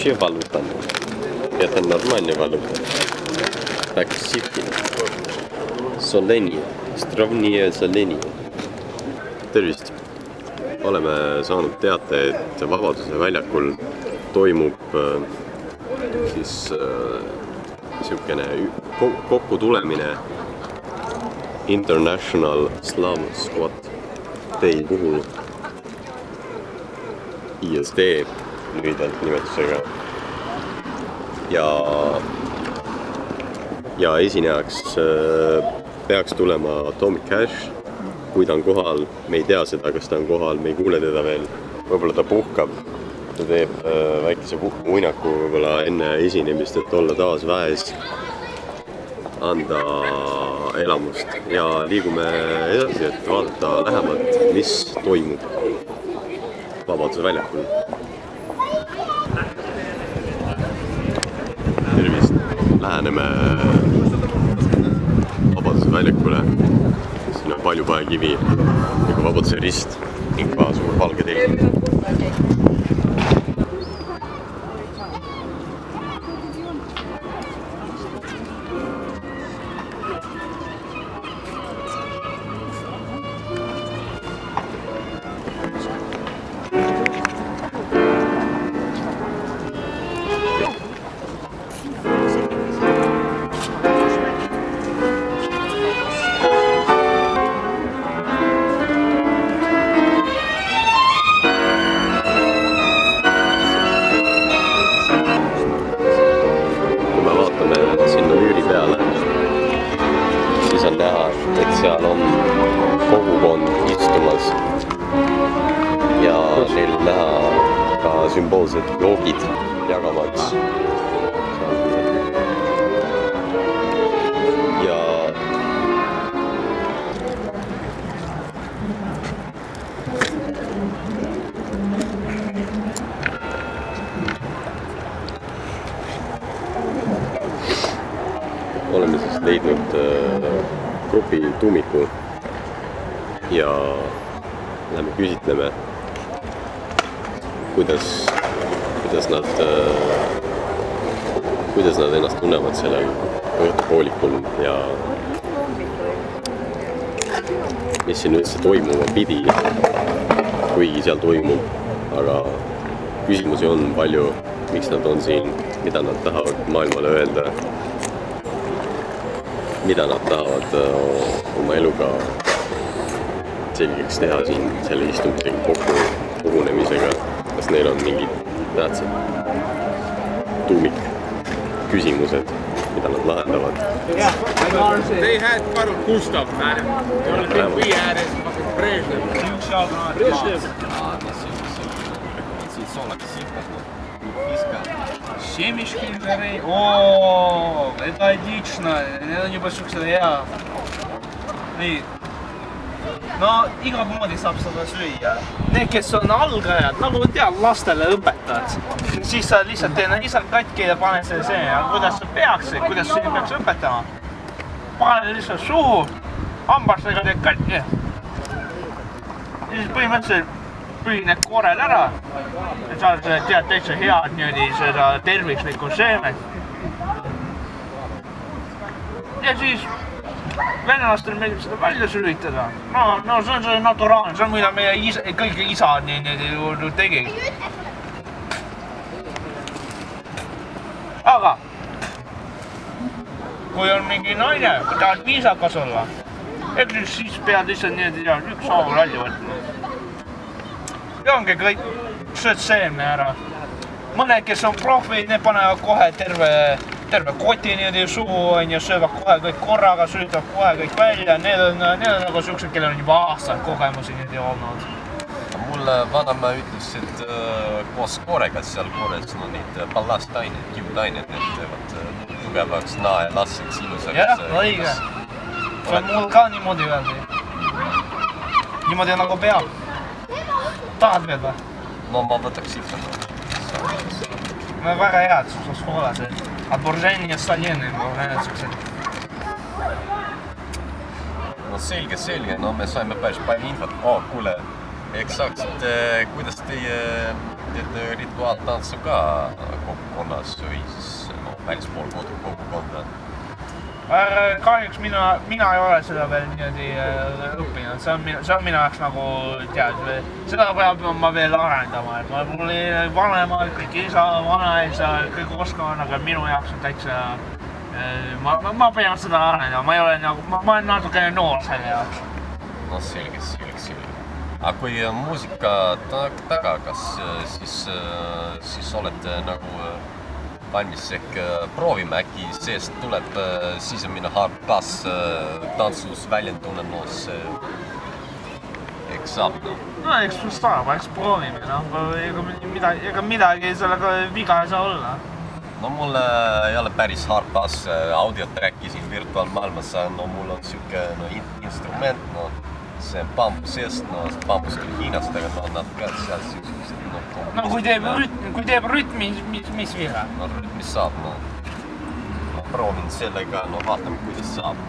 Это вообще валюта. Это нормальная валюта. Так, сики. Solenia. Strovnie Solenia. tervist! oleme saanud teate, et Vabaduse väljakul toimub äh, siis niisugune äh, kokkutulemine International Slav Squad Day puhul ISD lühidalt nimetusega. ja, ja esinejaks äh, peaks tulema Atomic Cash. kui ta on kohal, me ei tea seda, kas ta on kohal, me ei kuule teda veel. võib-olla ta puhkab, ta teeb äh, väikese uinaku võib-olla enne esinemist, et olla taas väes, anda elamust ja liigume edasi, et vaadata lähemalt, mis toimub Vabaduse väljakul. Tervist, läheneme Vabaduse väljakule. siin on Paljupaekivi nagu Vabaduse rist ning ka suur valge telg. Leidnud äh, grupi tuumiku. Ja lähme küsitleme, kuidas, kuidas nad äh,, kuidas nad ennast tunnevad sellel õhtupoolikul ja mis siin üldse toimuma pidi, kuigi seal toimub, aga küsimusi on palju, miks nad on siin, mida nad tahavad maailmale öelda mida nad tahavad äh, oma eluga selgeks teha siin selle istumisega kokku, kogunemisega. kas neil on mingid tähtsad tuumikküsimused, mida nad lahendavad? They had Karl Gustav, man. The only thing we had is fucking Brezhnev. Brezhnev. Семечки жарей. О, это отлично. Need on juba siuksed hea. nii. no igat moodi saab seda süüa. Need, kes on algajad, nagu tead, lastele õpetad, siis sa lihtsalt teed lihtsalt katki ja paned selle seina, kuidas sa peaks, kuidas sind peaks õpetama. pane lihtsalt suhu, hambastega teed katki. ja siis põhimõtteliselt pühineb koorel ära ja sa tead täitsa head niimoodi seda tervislikku seemet. ja siis venelastel meeldib seda välja sülitada. no, no see on see naturaalne, see on mida meie isa, kõik isad nii, nii ju, ju tegid. aga kui on mingi naine, tahad viisakas olla, eks siis pead lihtsalt niimoodi ükshaaval välja võtma ja ongi kõik, sööd seemne ära. mõned, kes on profid, need panevad kohe terve, terve koti niimoodi suhu onju, söövad kohe kõik korraga, süütavad kohe kõik välja, need on, need on nagu siuksed, kellel on juba aastaid kogemusi niimoodi olnud. mulle vanaema ütles, et äh, koos koorega seal koores on neid ballastaineid, kiudaineid, need teevad äh, tugevaks nae lasseks ilusaks. jah, õige. see on mul ka niimoodi öeldi. niimoodi nagu peab tahad veel või? no ma võtaks ikka. no väga head, sul soolased. Отборжение соленые, need siuksed. no selge, selge, no me saime päris palju infot oh,. kuule, eksakt , kuidas teie teete rituaaltantsu ka kogukonnas või siis noh , välispool kodu kogukonda ? Äh, kahjuks mina, mina ei ole seda veel niimoodi äh, õppinud, see on see on minu jaoks nagu tead, seda peab ma veel arendama, et ma, mul ei- vanemad, kõik isa, vanaisa, kõik oskavad, aga minu jaoks on täitsa. ma, ma, ma pean seda arendama, ma ei ole nagu, ma, ma olen natukene noor selle jaoks. noh, selge, selge, selge. aga kui äh, muusika ta- taga, kas äh, siis, siis olete nagu äh, valmis ehk äh, proovime äkki seest tuleb äh, sisemine hardbass äh, tantsus äh, eks saab noh. no eks saab, eks proovime, noh, ega midagi, ega midagi sellega viga ei saa olla. no mul ei ole päris hardbass äh, audiotrack'i siin virtuaalmaailmas, no mul on sihuke no, in instrument, no see bambusest, no see bambus küll Hiinast, aga no nad ka seal siuksed noh. no kui teeb rütm, kui teeb rütmi, mis, mis viga? no rütmis saab, no ma proovin sellega, no vaatame, kuidas saab.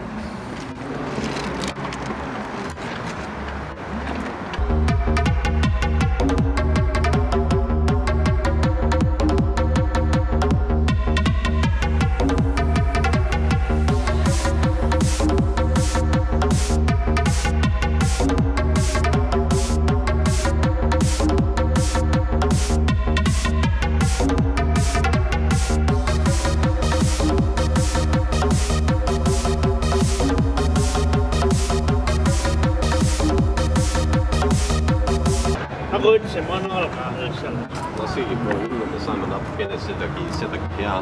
Nagu ütlesin, ma olen algaja selles. no seegi pole hullu, me saame natukene sedagi, sedagi teha.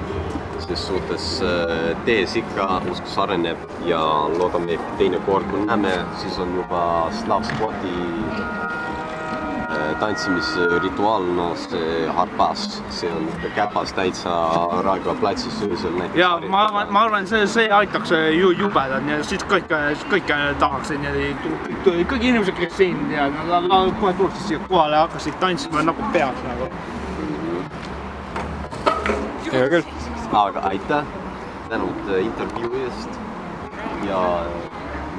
ses suhtes tees ikka uskus areneb ja loodame, et teine kord, kui näeme, siis on juba Slav Squati äh, tantsimisrituaal, no see harpas, see on käpas täitsa Raekoja platsis öösel näiteks. ja ma arvan, ma arvan, see, see aitaks ju jubedalt, et siis kõik, kõik tahaksid niimoodi, kõik inimesed, kes siin ja nad kohe tuleksid siia kohale ja hakkasid tantsima nagu peaks nagu. hea küll. aga aitäh, tänud äh, intervjuu eest ja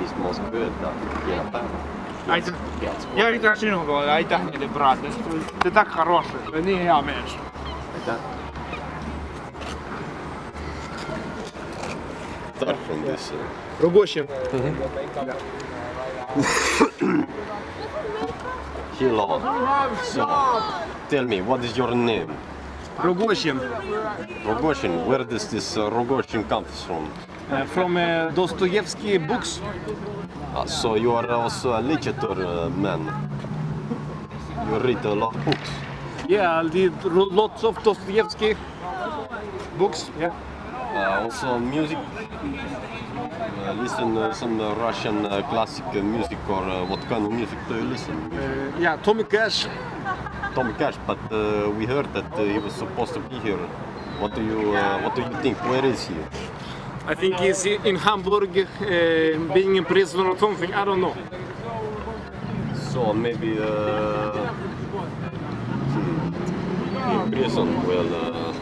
mis ma oskan öelda, kena päeva. aitäh ja aitäh sinu poole, aitäh neile praegu, te olete хороший, nii hea mees. aitäh. Start from this uh, Рогощин. Hello. So, tell me, what is your name? Rogощин. Rogoshin. Where does this uh, Rogoshin come from? From uh, Dostoevsky books. So you are also a literature uh, man. You read a lot of books. Yeah, I did lots of Dostoevsky books. Yeah. Uh, also music. Uh, listen uh, some Russian uh, classic music or uh, what kind of music do you listen? Uh, yeah, Tommy Cash. Tommy Cash, but uh, we heard that he was supposed to be here. What do you uh, What do you think? Where is he? I think he's in Hamburg uh, being in prison or something, I don't know. So maybe uh, prison Well, uh,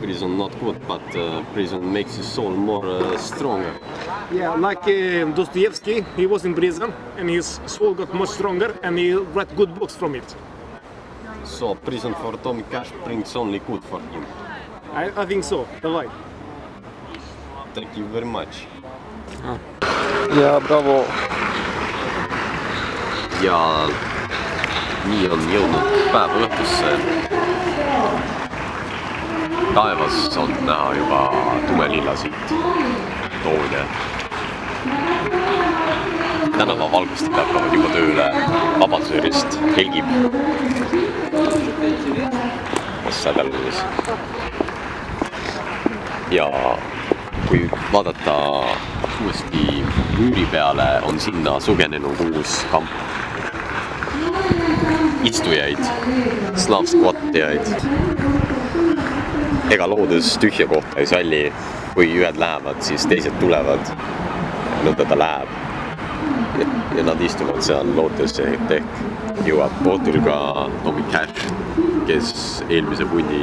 prison not good, but uh, prison makes the soul more uh, stronger. Yeah, like uh, Dostoevsky, he was in prison and his soul got much stronger and he read good books from it. So prison for Tommy Cash brings only good for him. I, I think so, Bye. Thank you very much. ja bravo. ja nii on jõudnud päeva lõpusse. taevas on näha juba tumelillasid toone. tänavavalgustid hakkavad juba tööle, Vabaduse rist helgib. Sädalus. ja kui vaadata uuesti müüri peale, on sinna sugenenud uus kamp istujaid, slav skvattijaid. ega loodus tühja kohta ei salli, kui ühed lähevad, siis teised tulevad. nõnda ta läheb. ja nad istuvad seal lootes, et ehk jõuab kohtul ka Tommy Cash, kes eelmise pundi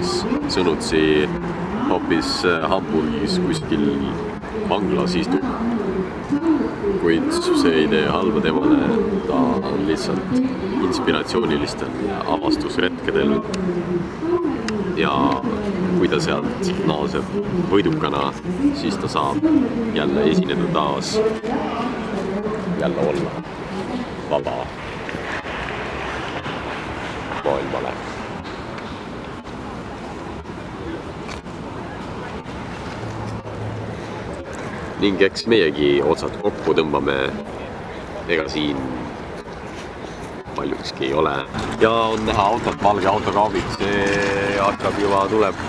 siis sõnutsi hoopis äh, Hamburgis kuskil vanglas istub. kuid see ei tee halba temale, ta on lihtsalt inspiratsioonilistel avastusretkedel. ja kui ta sealt naaseb võidukana, siis ta saab jälle esineda taas, jälle olla vaba maailmale ning eks meiegi otsad kokku tõmbame. ega siin paljukski ei ole. ja on näha autot, valge autokaabik, see hakkab juba, tuleb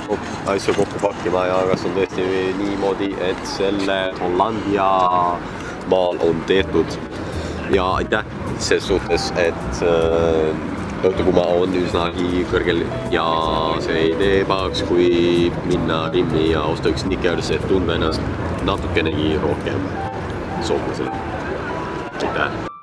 asju kokku pakkima ja kas on tõesti niimoodi, et selle Hollandia maal on tehtud. ja aitäh ses suhtes, et äh, autokuuma on üsnagi kõrgel ja see ei tee pahaks, kui minna Rimmi ja osta üks Snickers, et tunda ennast natukenen J-rohkeampi. Suomalaisille mitään.